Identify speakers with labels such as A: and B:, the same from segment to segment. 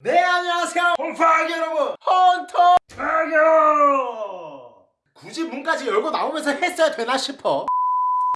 A: 네 안녕하세요. 홍파기 여러분. 헌터! 파교 굳이 문까지 열고 나오면서 했어야 되나 싶어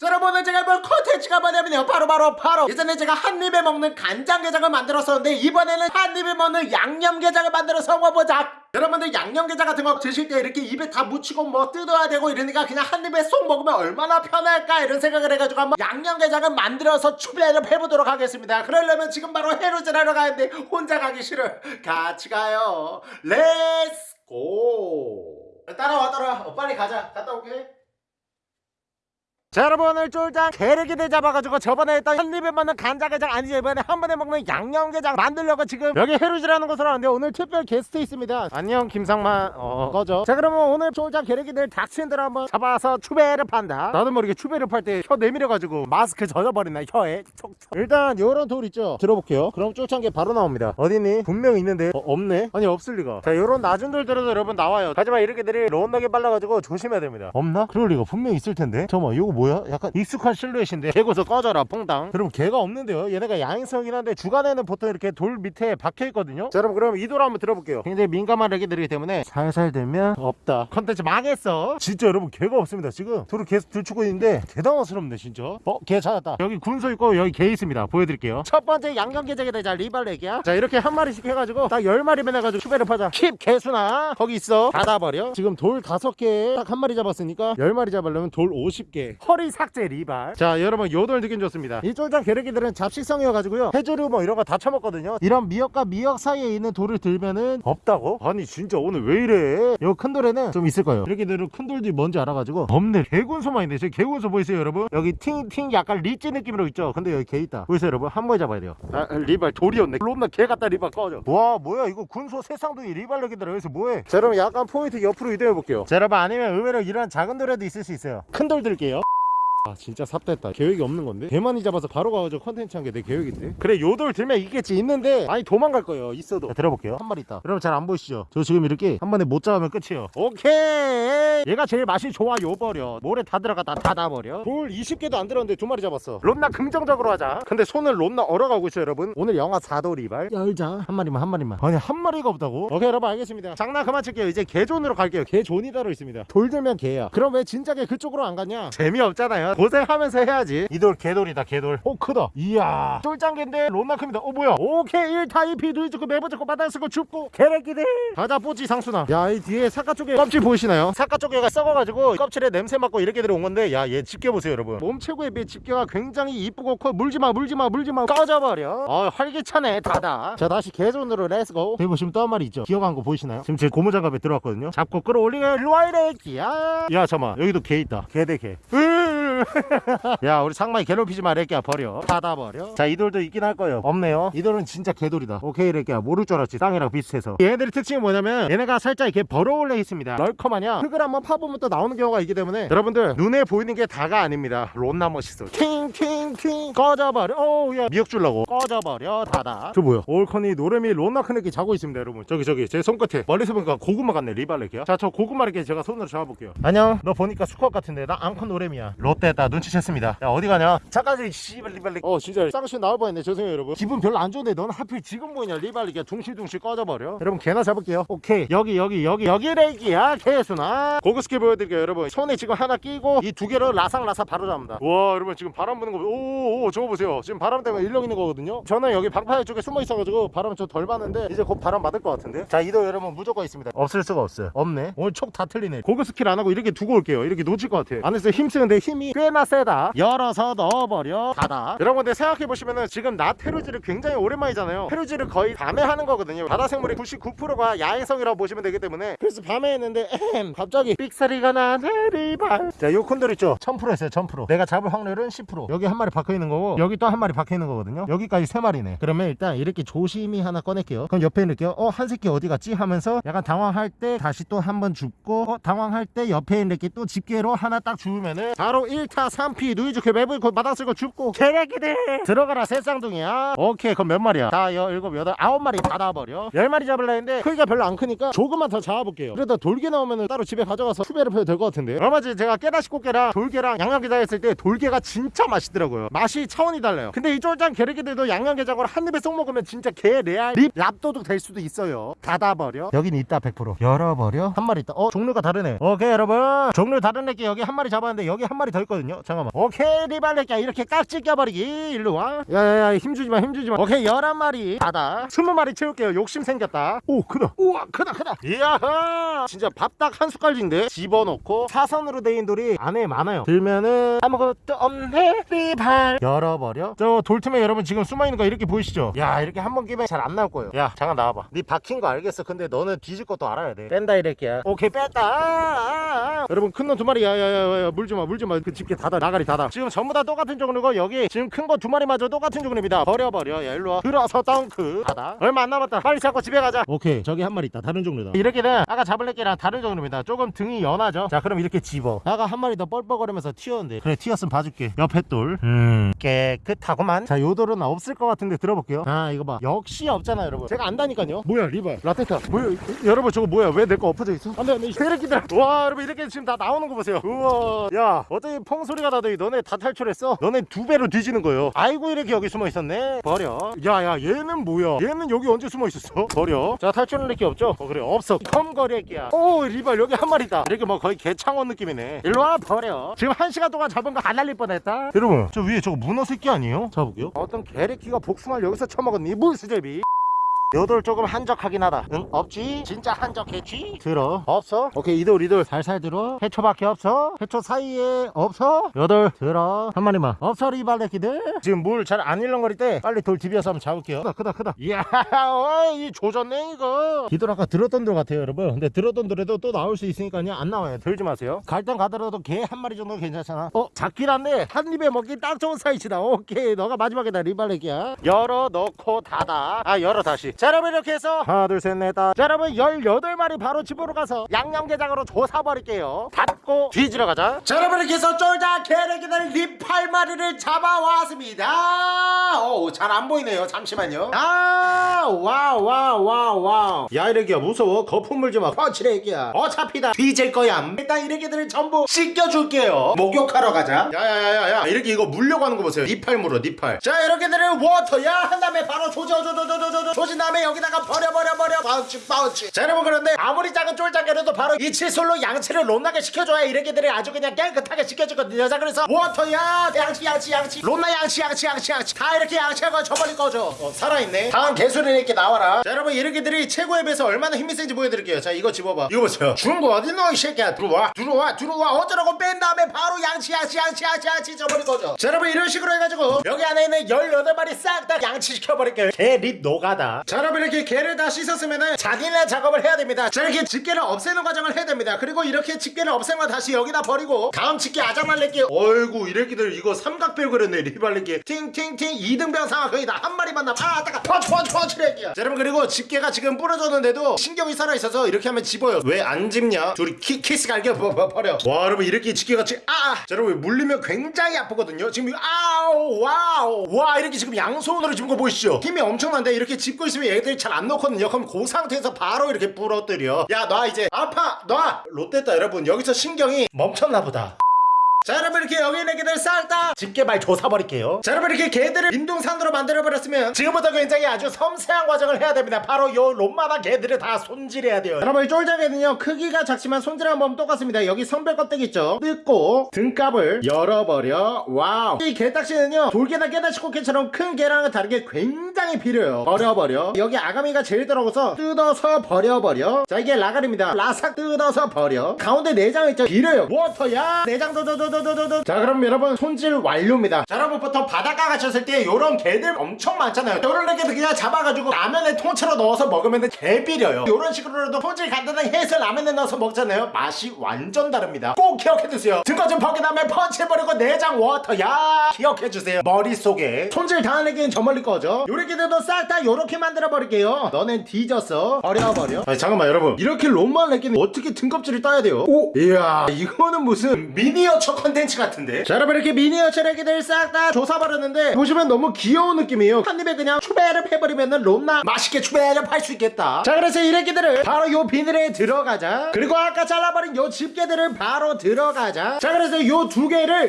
A: 자, 여러분은 제가 뭘 컨텐츠가 뭐냐면요. 바로 바로 바로. 예전에 제가 한입에 먹는 간장게장을 만들었었는데 이번에는 한입에 먹는 양념게장을 만들어서 먹어보자. 여러분들 양념게장 같은 거 드실 때 이렇게 입에 다 묻히고 뭐 뜯어야 되고 이러니까 그냥 한 입에 쏙 먹으면 얼마나 편할까 이런 생각을 해가지고 한번 양념게장을 만들어서 추배를 해보도록 하겠습니다. 그러려면 지금 바로 해루질 하러 가는데 혼자 가기 싫어 같이 가요. let's go 따라와 따라와. 어, 빨리 가자. 갔다 올게 자 여러분 오늘 쫄장게 래끼들 잡아가지고 저번에 했던 한 입에 먹는 간장게장 아니죠 이번에 한 번에 먹는 양념게장 만들려고 지금 여기 해루질하는 곳으로 왔는데 오늘 특별 게스트 있습니다. 안녕 김상만. 어 꺼져 자 그러면 오늘 쫄장게 래끼들 닥친들 한번 잡아서 추배를 판다. 나도 모르게 추배를 팔 때 혀 내밀어가지고 마스크 젖어버리나 혀에. 촉촉. 일단 요런 돌 있죠? 들어볼게요. 그럼 쫄장게 바로 나옵니다. 어디니? 분명히 있는데. 어, 없네? 아니 없을 리가. 자 요런 낮은 돌 들어도 여러분 나와요. 하지만 이 래끼들이 론나게 빨라가지고 조심해야 됩니다. 없나? 그럴 리가. 분명히 있을 텐데. 잠깐만 이거 뭐 야? 약간 익숙한 실루엣인데. 개군소 꺼져라 퐁당. 여러분 개가 없는데요? 얘네가 야행성이긴 한데 주간에는 보통 이렇게 돌 밑에 박혀있거든요? 자 여러분 그럼 이 돌 한번 들어볼게요. 굉장히 민감한 애기들이기 때문에 살살 들면 없다. 컨텐츠 망했어. 진짜 여러분 개가 없습니다 지금. 돌을 계속 들추고 있는데 대단하스럽네 진짜. 어? 개 찾았다. 여기 군소 있고 여기 개 있습니다. 보여드릴게요. 첫 번째 양념게장에다 자 리발레끼야. 자 이렇게 한 마리씩 해가지고 딱 열 마리만 해가지고 추배를 파자. keep 개수나. 거기 있어. 닫아버려. 지금 돌 다섯 개 딱 한 마리 잡았으니까 열 마리 잡으려면 돌 50개 허리 삭제 리발. 자 여러분 요돌 느낌 좋습니다. 이 쫄장게 래끼들은 잡식성이어가지고요. 해조류 뭐 이런 거다 처먹거든요. 이런 미역과 미역 사이에 있는 돌을 들면은 없다고? 아니 진짜 오늘 왜 이래? 요 큰 돌에는 좀 있을 거예요. 게 래끼들은 큰 돌들이 뭔지 알아가지고 없네. 개군소만 있네. 저기 개군소 보이세요 여러분? 여기 팅팅 약간 리찌 느낌으로 있죠? 근데 여기 개 있다. 보이세요 여러분? 한 번에 잡아야 돼요. 아 리발 돌이었네. 롬나 개 같다 리발. 꺼져. 와 뭐야? 이거 군소 세상둥이 리발 래끼들 여기서 뭐해? 자 여러분 약간 포인트 옆으로 이동해 볼게요. 자 여러분 아니면 의외로 이런 작은 돌에도 있을 수 있어요. 큰 돌 들게요 아 진짜 삽됐다. 계획이 없는 건데? 개만이 잡아서 바로 가가지고 컨텐츠 한 게 내 계획인데? 그래 요 돌 들면 있겠지. 있는데 아니 도망갈 거예요. 있어도. 자, 들어볼게요. 한 마리 있다. 여러분 잘 안 보이시죠? 저 지금 이렇게 한 번에 못 잡으면 끝이에요. 오케이! 얘가 제일 맛이 좋아 요 버려. 모래 다 들어갔다 닫아버려. 돌 20개도 안 들었는데 두 마리 잡았어. 롬나 긍정적으로 하자. 근데 손을 롬나 얼어가고 있어요 여러분. 오늘 영하 4도 리발. 열자. 한 마리만 한 마리만. 아니 한 마리가 없다고? 오케이 여러분 알겠습니다. 장난 그만 칠게요. 이제 개존으로 갈게요. 개존이 따로 있습니다. 돌 들면 개야. 그럼 왜 진작에 그쪽으로 안 갔냐? 재미없잖아요 고생하면서 해야지. 이 돌 개돌이다 개돌. 오 크다. 이야. 쫄짱개인데 롬나 큽니다. 어 뭐야? 오케이 1타 2피 누이 죽고 네번 죽고 바닥 쓰고 줍고. 개래끼들. 가자 뽀찌 상수나 야 이 뒤에 사과 쪽에 껍질 보이시나요? 사과 쪽에가 썩어가지고 껍질에 냄새 맡고 이렇게 들어온 건데 야 얘 집게 보세요 여러분. 몸 최고에 비해 집게가 굉장히 이쁘고 커. 물지마 물지마 물지마. 꺼져버려. 어 활기차네 다다. 자 다시 개존으로 let's go. 여기 보시면 또 한 마리 있죠? 기어간 거 보이시나요? 지금 제 고무장갑에 들어왔거든요. 잡고 끌어올리고 일로와 이 래끼야. 야 잠깐만. 여기도 개 있다. 개 대개 야 우리 상마이 괴롭히지 마 래끼야. 버려. 닫아버려. 자 이 돌도 있긴 할 거예요. 없네요. 이 돌은 진짜 개돌이다. 오케이 래끼야. 모를 줄 알았지. 땅이랑 비슷해서. 얘네들의 특징이 뭐냐면 얘네가 살짝 이렇게 벌어올려 있습니다. 널커마냐? 흙을 한번 파보면 또 나오는 경우가 있기 때문에 여러분들 눈에 보이는 게 다가 아닙니다. 론나 멋있어 팅팅팅 꺼져버려. 오우야. 미역 줄라고. 꺼져버려 닫아 저 뭐야? 올커니 노래미 론나 큰애끼 자고 있습니다 여러분. 저기 저기 제 손끝에. 멀리서 보니까 고구마 같네 리발레키야. 자 저 고구마 이렇게 제가 손으로 잡아볼게요. 안녕. 너 보니까 수컷 같은데. 나 앙컷 노래미야. 롯 데다 눈치챘습니다. 야 어디 가냐? 잠깐 씨발 리발레 어 진짜. 쌍시 나올 뻔했네. 죄송해요 여러분. 기분 별로 안 좋은데 넌 하필 지금 보이냐? 리발레키야 둥실둥실 꺼져버려. 여러분 개나 잡을게요. 오케이. 여기 여기 여기 여기 래끼야 개수나. 고급 스킬 보여드릴게요 여러분. 손에 지금 하나 끼고 이 두 개로 라상라사 바로 잡는다. 와 여러분 지금 바람 부는 거 오오 저거 보세요. 지금 바람 때문에 일렁 있는 거거든요. 저는 여기 방파제 쪽에 숨어 있어가지고 바람 좀 덜 받는데 이제 곧 바람 맞을 것 같은데. 자 이 돌 여러분 무조건 있습니다. 없을 수가 없어요. 없네. 오늘 촉 다 틀리네. 고급 스킬 안 하고 이렇게 두고 올게요. 이렇게 놓칠 것 같아. 안에서 힘 쓰는데 힘이 꽤나 세다. 열어서 넣어버려. 닫아. 여러분 근데 생각해보시면은 지금 낮 해루질을 굉장히 오랜만이잖아요. 해루질을 거의 밤에 하는 거거든요. 바다 생물의 99%가 야행성이라고 보시면 되기 때문에. 그래서 밤에 했는데 에헴 갑자기 삑사리가 나네 리발. 자요 콘돌 있죠? 1000% 했어요 1000% 내가 잡을 확률은 10% 여기 한 마리 박혀있는 거고 여기 또 한 마리 박혀있는 거거든요. 여기까지 세 마리네. 그러면 일단 이렇게 조심히 하나 꺼낼게요. 그럼 옆에 있을게요. 어한 새끼 어디 갔지 하면서 약간 당황할 때 다시 또 한 번 줍고 어 당황할 때 옆에 있는 게 또 집게로 하나 딱 주우면은 바로 1타 기타 3피 누이 좋고 매부 좋고 마당쓸고 줍고. 개래기들 들어가라 새쌍둥이야. 오케이 그럼 몇 마리야? 다 여, 일곱 여덟 아홉 마리 다 놔버려. 열 마리 잡으려 했는데 크기가 별로 안 크니까 조금만 더 잡아볼게요. 그래도 돌게 나오면 따로 집에 가져가서 수배를 해도 될 것 같은데. 얼마 전에 제가 깨다시 꽃게랑 돌게랑 양념게장 했을 때 돌게가 진짜 맛있더라고요. 맛이 차원이 달라요. 근데 이 쫄짱 게르기들도 양념게장으로 한 입에 쏙 먹으면 진짜 개 레알 립 랍도둑 될 수도 있어요. 닫아버려. 여긴 있다 100% 열어버려. 한 마리 있다. 어 종류가 다르네. 오케이 여러분. 종류 다른 애끼 여기 한 마리 잡았는데 여기 한 마리 더 있 거든요. 잠깐만. 오케이 리발레끼 이렇게 깍지 껴버리기. 일로 와. 야야야 힘주지마 힘주지마. 오케이 열한 마리. 닫아. 스무 마리 채울게요. 욕심 생겼다. 오 크다. 우와 크다 크다. 이야 진짜 밥딱 한 숟갈인데 집어넣고 사선으로 데인 돌이 안에 많아요. 들면은 아무것도 없네. 리발. 열어버려. 저 돌틈에 여러분 지금 숨어있는 거 이렇게 보이시죠? 야 이렇게 한 번 끼면 잘 안 나올 거예요. 야 잠깐 나와봐. 네 박힌 거 알겠어. 근데 너는 뒤질 것도 알아야 돼. 뺀다 이렇게야. 오케이 뺐다. 아, 아, 아. 여러분 큰 놈 두 마리. 야야야야 물지마 물지마 그 집게 닫아 나가리 닫아. 지금 전부 다 똑같은 종류고 여기 지금 큰 거 두 마리마저 똑같은 종류입니다. 버려버려. 야 일로와. 들어서 덩크. 닫아. 얼마 안 남았다. 빨리 잡고 집에 가자. 오케이. 저기 한 마리 있다. 다른 종류다. 이렇게는 아까 잡을 애끼랑 다른 종류입니다. 조금 등이 연하죠? 자 그럼 이렇게 집어. 아까 한 마리 더 뻘뻘거리면서 튀었는데. 그래 튀었으면 봐줄게. 옆에 돌 음. 깨끗하구만. 자 요 돌은 없을 것 같은데 들어볼게요. 아 이거 봐. 역시 없잖아 여러분. 제가 안다니까요. 뭐야 리발. 라테타. 뭐야 이- 여러분 저거 뭐야? 왜 내 거 엎어져 있어? 안돼 안돼. 새끼들 와 여러분 이렇게 지금 다 나오는 거 보세요. 우와. 야 어떻게 펑소리가 나더니 너네 다 탈출했어? 너네 두 배로 뒤지는 거예요. 아이고 이렇게 여기 숨어 있었네. 버려. 야야 얘는 뭐야? 얘는 여기 언제 숨어 있었어? 버려. 자 탈출은 이렇게 없죠? 어 그래. 없어. 컴거리 애기야. 오 리발 여기 한 마리 있다. 이렇게 뭐 거의 개창원 느낌이네. 일로와 버려. 지금 한 시간 동안 잡은 거 안 날릴 뻔했다. 여러분 저 위에 저거 문어 새끼 아니에요? 잡아볼게요. 어떤 개래끼가 복숭아를 여기서 처먹었니? 물수제비 요돌 조금 한적하긴 하다. 응? 없지? 진짜 한적했지? 들어. 없어? 오케이 이돌 이돌 살살 들어. 해초밖에 없어? 해초 사이에 없어? 여덟. 들어. 한 마리만. 없어 리발레끼들? 지금 물 잘 안 일렁거릴 때 빨리 돌 디벼서 한번 잡을게요. 크다 크다 크다. 이야 어이 조졌네 이거. 이돌 아까 들었던 돌 같아요 여러분. 근데 들었던 돌에도 또 나올 수 있으니까요. 안 나와요. 들지 마세요. 갈 땐 가더라도 개 한 마리 정도 괜찮잖아. 어 작긴 한데 한 입에 먹기 딱 좋은 사이즈다. 오케이 너가 마지막이다 리발레끼야. 열어 넣고 닫아. 아 열어 다시 자 여러분 이렇게 해서 하나 둘 셋 넷다. 자 여러분 18마리 바로 집으로 가서 양념게장으로 조사버릴게요. 닫고 뒤지러 가자. 자 여러분 이렇게 해서 쫄자 개래기들 립 8마리를 잡아왔습니다. 오잘 안 보이네요. 잠시만요. 아 wow wow wow wow. 야 이래기야 무서워. 거품 물지마. 펀치래 애기야. 어차피 다. 뒤질 거야. 일단 이래기들을 전부 씻겨줄게요. 목욕하러 가자. 야야야야야. 이렇게 이거 물려고 하는 거 보세요. 니팔 물어 니팔. 자 이렇게들을 워터야. 한 다음에 바로 조져 조져 조져 조져 조진 다 음에 여기다가 버려 버려 바우치 바우치. 자 여러분 그런데 아무리 작은 쫄짱개라도 바로 이 칫솔로 양치를 론나게 시켜줘야 이래기들이 아주 그냥 깨끗하게 씻겨주거든요. 자 그래서 워터야 양치 양치 양치. 론나 양치 양치 양치 양치. 다 이렇게 양치하고 저버릴 거죠 어, 살아있네. 다음 개수리 이렇게 나와라. 자 여러분 이렇게들이 최고의 배에서 얼마나 힘이 센지 보여드릴게요. 자 이거 집어봐. 이거 보세요. 중고 어딨노 이 새끼야? 들어와 들어와 들어와. 어쩌라고 뺀 다음에 바로 양치 양치 양치 양치 양치 저버릴 거죠 자 여러분 이런 식으로 해가지고 여기 안에 있는 18마리 싹 다 양치시켜버릴게요. 개립 노가다. 자 여러분 이렇게 개를 다 씻었으면은 자기네 작업을 해야 됩니다. 자 이렇게 집게를 없애는 과정을 해야 됩니다. 그리고 이렇게 집게를 없애면 다시 여기다 버리고 다음 집게 아장날레기 어이구 이래기들 이거 삼각별 그렸네 리발레기 팅팅팅 2등병 상황 거의 다. 한 마리만 남아. 아 따가. 펀치 펀치 펀치 래기야 자 여러분 그리고 집게가 지금 부러졌는데도 신경이 살아있어서 이렇게 하면 집어요. 왜 안 집냐? 둘이 키, 키스 갈겨. 버려. 와 여러분 이렇게 집게가 지금 아. 자, 여러분 물리면 굉장히 아프거든요. 지금 아우 wow 와 이렇게 지금 양손으로 집은 거 보이시죠? 힘이 엄청난데 이렇게 집고 있으면 얘들이 잘안 놓거든요. 그럼 그 상태에서 바로 이렇게 부러뜨려. 야 놔 이제. 아파! 놔! 롯데다 여러분. 여기서 신경이 멈췄나 보다 자 여러분 이렇게 여기 있는 개들 싹 다 집게발 조사버릴게요. 자 여러분 이렇게 개들을 민둥산으로 만들어버렸으면 지금부터 굉장히 아주 섬세한 과정을 해야 됩니다. 바로 요 롬마나 개들을 다 손질해야 돼요. 여러분 이 쫄장개는요 크기가 작지만 손질하는 똑같습니다. 여기 성별 껍데기 있죠? 뜯고 등갑을 열어버려. Wow. 이 개딱지는요 돌게나 깨다시꽃게처럼 큰 개랑은 다르게 굉장히 비려요. 버려버려. 여기 아가미가 제일 들어가서 뜯어서 버려버려. 자 이게 라갈입니다. 라삭 뜯어서 버려. 가운데 내장 있죠? 비려요. 워터야! 내장 도도도 자 그럼 여러분 손질 완료입니다. 자 여러분 보통 바닷가 가셨을 때 요런 개들 엄청 많잖아요. 요런 개들 그냥 잡아가지고 라면에 통째로 넣어서 먹으면 개 비려요. 요런 식으로라도 손질 간단하게 해서 라면에 넣어서 먹잖아요. 맛이 완전 다릅니다. 꼭 기억해두세요. 등거 좀 버긴 다음에 펀치해버리고 내장 워터야 기억해주세요. 머릿속에 손질 애기는 저 멀리 거죠 요렇게들도 싹다 요렇게 만들어 버릴게요. 너넨 뒤졌어 버려버려. 아니 잠깐만 여러분. 이렇게 롬만 내기는 어떻게 등껍질을 따야 돼요? 오! 이야 이거는 무슨 미니어처 컨텐츠 같은데? 자 여러분 이렇게 미니어처 애기들 싹 다 조사버렸는데 보시면 너무 귀여운 느낌이에요. 한 입에 그냥 추배를 해버리면은 롬나 맛있게 추배를 팔 수 있겠다. 자 그래서 이 애기들을 바로 요 비닐에 들어가자. 그리고 아까 잘라버린 요 집게들을 바로 들어가자. 자 그래서 요 두 개를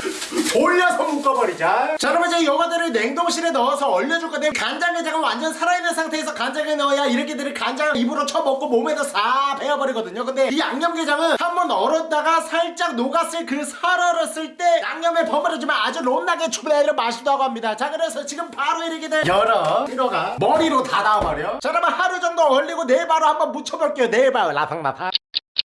A: 돌려서 묶어버리자. 자 그러면 이제 요거들을 냉동실에 넣어서 얼려줄 건데 간장게장은 완전 살아있는 상태에서 간장에 넣어야 이렇게들을 간장을 입으로 쳐먹고 몸에다 싹 배어버리거든요. 근데 이 양념게장은 한번 얼었다가 살짝 녹았을 그 살얼 었을 때 양념에 버무려지면 아주 롬나게 추배를 맛있다고 합니다. 자 그래서 지금 바로 이렇게들 열어 들어가 머리로 닫아버려. 자 그러면 하루 정도 얼리고 내일 바로 한번 묻혀볼게요. 내일 바로 라팡라팡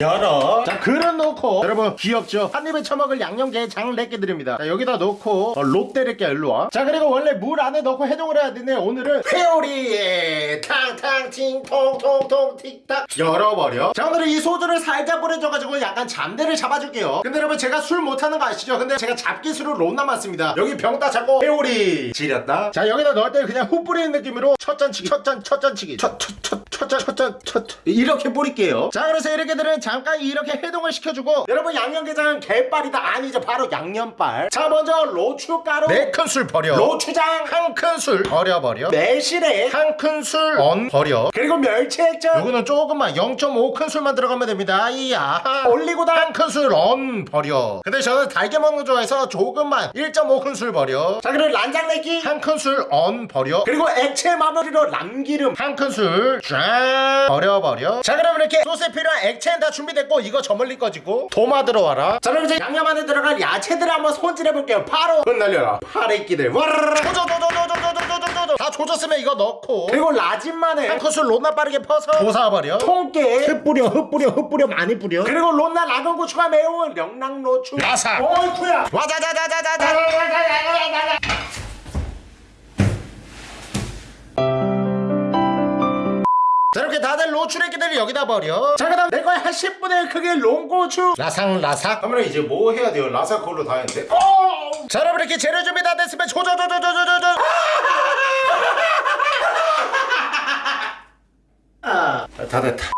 A: 열어 자 그릇 놓고 여러분 귀엽죠 한 입에 처먹을 양념게장 렛게 드립니다 자 여기다 놓고 어, 롯데 렛게 일로와 자 그리고 원래 물 안에 넣고 해동을 해야 되는데 오늘은 회오리에 탕탕 팅통통통 틱탁 열어버려 자 오늘은 이 소주를 살짝 뿌려줘가지고 약간 잠대를 잡아줄게요 근데 여러분 제가 술 못하는 거 아시죠 근데 제가 잡기술을 못 남았습니다 여기 병다 잡고 회오리 지렸다 자 여기다 넣을 때 그냥 후 뿌리는 느낌으로 첫 잔치기 첫 잔 첫 잔치기 첫 첫 첫 첫 잔 첫 잔 첫 이렇게 뿌릴게요 자 그래서 이렇게 들은 잠깐 이렇게 해동을 시켜주고 여러분 양념게장은 개빨이다. 아니죠 바로 양념빨. 자 먼저 로추가루. 4큰술 버려. 로추장. 1큰술 버려버려. 매실액 1큰술 언 버려. 그리고 멸치액젓. 요거는 조금만 0.5큰술만 들어가면 됩니다. 이야. 올리고당. 1큰술 언 버려. 근데 저는 달게 먹는 거 좋아해서 조금만 1.5큰술 버려. 자 그리고 란장내기. 1큰술 언 버려. 그리고 액체 마무리로 남기름. 1큰술 쫙 버려버려. 자 그럼 이렇게 소스에 필요한 액체는 다 준비됐고 이거 저 멀리 꺼지고 도마 들어와라. 자 그럼 이제 양념 안에 들어갈 야채들 한번 손질해볼게요. 바로 흩날려라. 파래끼들. 조조조조조조조조조조 다 조졌으면 이거 넣고 그리고 라진마늘 한 큰술 롯나 빠르게 퍼서 조사버려 통깨 흩뿌려 흩뿌려 흩뿌려 많이 뿌려 그리고 롯나 라건 고추가 매운 명랑로추 라사 어이쿠야 와자자자자자자 자 이렇게 다들 로추레기들을 여기다 버려. 자 그다음 내 거에 한 10분의 1 크기의 롱고추. 라상 라삭. 그러면 이제 뭐 해야 돼요? 라삭 그걸로 다 했는데. 어! 자 여러분 이렇게 재료 준비 다 됐으면 조조조조조조조 아, 다 됐다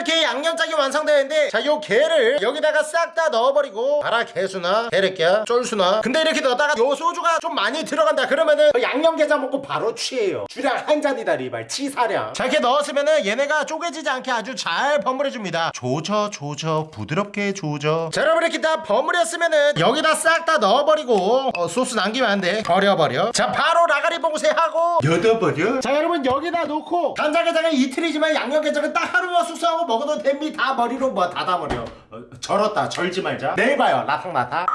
A: 이렇게 양념장이 완성되는데 자 요 게를 여기다가 싹 다 넣어버리고 봐라 게수나 게레끼야 쫄수나. 근데 이렇게 넣다가 요 소주가 좀 많이 들어간다 그러면은 양념게장 먹고 바로 취해요. 주량 한 잔이다 리발. 치사량. 자 이렇게 넣었으면은 얘네가 쪼개지지 않게 아주 잘 버무려줍니다. 조져 조져. 부드럽게 조져. 자 여러분 이렇게 다 버무렸으면은 여기다 싹 다 넣어버리고 어, 소스 남기면 안 돼. 버려버려. 자 바로 라가리 봉쇄 하고. 여덟 버려 자 여러분 여기다 놓고 간장게장은 이틀이지만 양념게장은 딱 하루만 숙성하고 먹어도 됩니다. 머리로 뭐 닫아버려. 어, 절었다. 절지 말자. 내일 봐요. 라탕라탕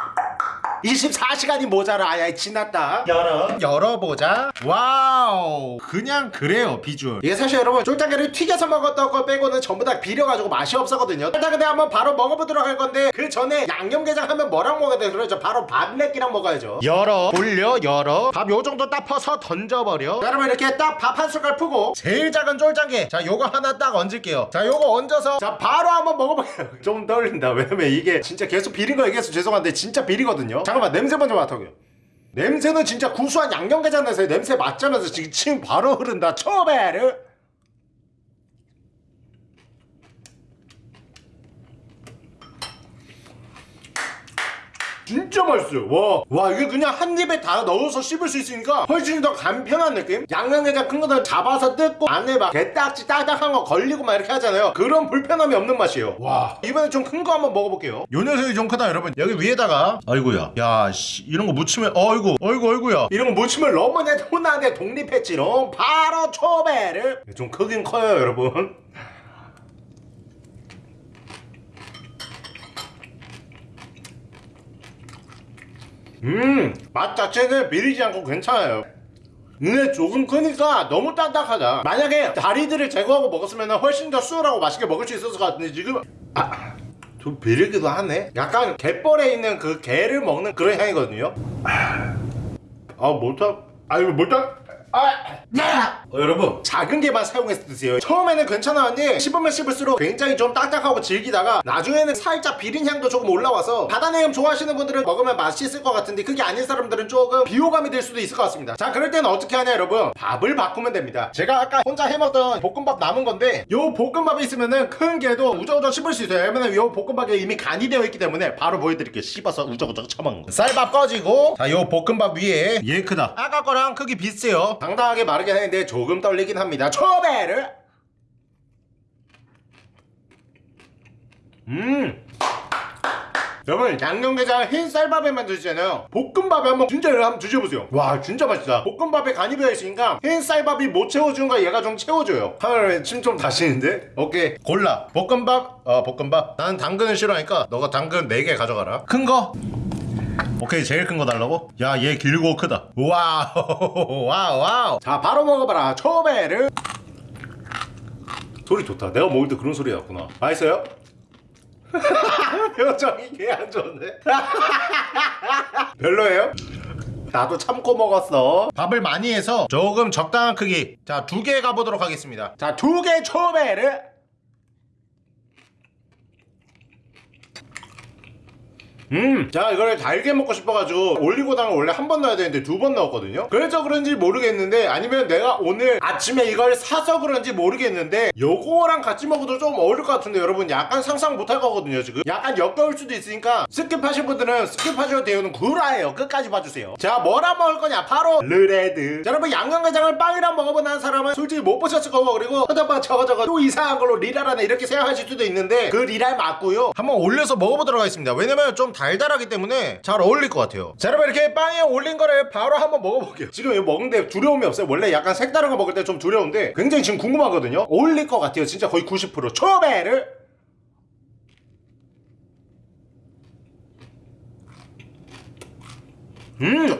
A: 24시간이 모자라. 아야 지났다. 열어. 열어보자. Wow. 그냥 그래요 비주얼. 이게 사실 여러분 쫄짱게를 튀겨서 먹었던 거 빼고는 전부 다 비려가지고 맛이 없었거든요. 일단 근데 한번 바로 먹어보도록 할 건데 그 전에 양념게장 하면 뭐랑 먹어야 돼 그러죠. 바로 밥레끼랑 먹어야죠. 열어. 올려 열어. 밥 요정도 딱 퍼서 던져버려. 자 그러면 이렇게 딱 밥 한 숟갈 푸고 제일 작은 쫄짱게. 자 요거 하나 딱 얹을게요. 자 요거 얹어서 자 바로 한번 먹어볼게요. 좀 떨린다. 왜냐면 이게 진짜 계속 비린 거 얘기해서 죄송한데 진짜 비리거든요 잠깐만 냄새 먼저 맡아볼게요 냄새는 진짜 구수한 양념게장 내서 냄새 맡자면서 지금 침 바로 흐른다. 초베르 진짜 맛있어요. 와, 와 이게 그냥 한 입에 다 넣어서 씹을 수 있으니까 훨씬 더 간편한 느낌? 양념게장 큰 거는 잡아서 뜯고 안에 막 게딱지 딱딱한 거 걸리고 막 이렇게 하잖아요. 그런 불편함이 없는 맛이에요. 와. 이번에 좀 큰 거 한번 먹어볼게요. 요 녀석이 좀 크다 여러분. 여기 위에다가 아이고야. 야 씨. 이런 거 묻히면 어이구 어이구 어이구야. 이런 거 묻히면 러머네 혼나게 독립했지롱 바로 초배를. 좀 크긴 커요 여러분 음, 맛 자체는 비리지 않고 괜찮아요. 근데 조금 크니까 너무 딱딱하다. 만약에 다리들을 제거하고 먹었으면 훨씬 더 수월하고 맛있게 먹을 수 있었을 것 같은데 지금 아, 좀 비리기도 하네. 약간 갯벌에 있는 그 게를 먹는 그런 향이거든요. 아, 못하, 아 이거 못하. 아, 야! 어, 여러분 작은 개만 사용해서 드세요. 처음에는 괜찮았는데 씹으면 씹을수록 굉장히 좀 딱딱하고 질기다가 나중에는 살짝 비린 향도 조금 올라와서 바다내음 좋아하시는 분들은 먹으면 맛있을 것 같은데 그게 아닌 사람들은 조금 비호감이 될 수도 있을 것 같습니다. 자 그럴 때는 어떻게 하냐 여러분? 밥을 바꾸면 됩니다. 제가 아까 혼자 해먹던 볶음밥 남은 건데 요 볶음밥이 있으면은 큰 개도 우저우저 씹을 수 있어요. 왜냐면 요 볶음밥에 이미 간이 되어 있기 때문에 바로 보여드릴게요. 씹어서 우저우저 처먹는 거. 쌀밥 꺼지고 자 요 볶음밥 위에 얘 크다. 아까 거랑 크기 비슷해요. 당당하게 마르긴 했는데 조금 떨리긴 합니다. 초배를. 음. 여러분 양념게장 흰 쌀밥에 만 드시잖아요. 볶음밥에 한번 진짜 한번 드셔보세요. 와 진짜 맛있다. 볶음밥에 간이 배어있으니까 흰 쌀밥이 못 채워주는가 얘가 좀 채워줘요. 하늘에 침 좀 다시는데? 오케이. 골라. 볶음밥? 어 볶음밥? 나는 당근을 싫어하니까 너가 당근 4개 가져가라. 큰거 오케이 제일 큰 거 달라고? 야 얘 길고 크다. wow wow wow. 자 바로 먹어봐라. 초배를. 소리 좋다. 내가 먹을 때 그런 소리 났구나. 맛있어요? 표정이 개 안 좋은데? 별로예요? 나도 참고 먹었어. 밥을 많이 해서 조금 적당한 크기. 자 두 개 가보도록 하겠습니다. 자 두 개 초배를 음, 자 이거를 달게 먹고 싶어가지고 올리고당을 원래 한 번 넣어야 되는데 두 번 넣었거든요. 그래서 그런지 모르겠는데 아니면 내가 오늘 아침에 이걸 사서 그런지 모르겠는데 요거랑 같이 먹어도 좀 어울릴 것 같은데 여러분 약간 상상 못할 거거든요 지금. 약간 역겨울 수도 있으니까 skip하실 분들은 skip하셔도 돼요는 구라예요. 끝까지 봐주세요. 자 뭐라 먹을 거냐? 바로 bread. 자 여러분 양념게장을 빵이랑 먹어본 사람은 솔직히 못 보셨을 거고 그리고 허접한 저거 저거 또 이상한 걸로 리랄하네 이렇게 생각하실 수도 있는데 그 리랄 맞고요. 한번 올려서 먹어보도록 하겠습니다. 왜냐면 좀 달달하기 때문에 잘 어울릴 것 같아요. 자 여러분 이렇게 빵에 올린 거를 바로 한번 먹어볼게요. 지금 이거 먹는데 두려움이 없어요. 원래 약간 색다른 거 먹을 때 좀 두려운데 굉장히 지금 궁금하거든요. 어울릴 것 같아요. 진짜 거의 90% 초배를 음!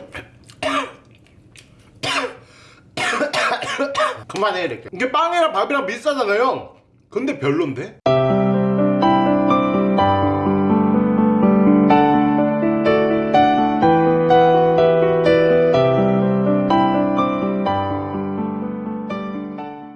A: 그만해 이렇게. 이게 빵이랑 밥이랑 비슷하잖아요 근데 별론데?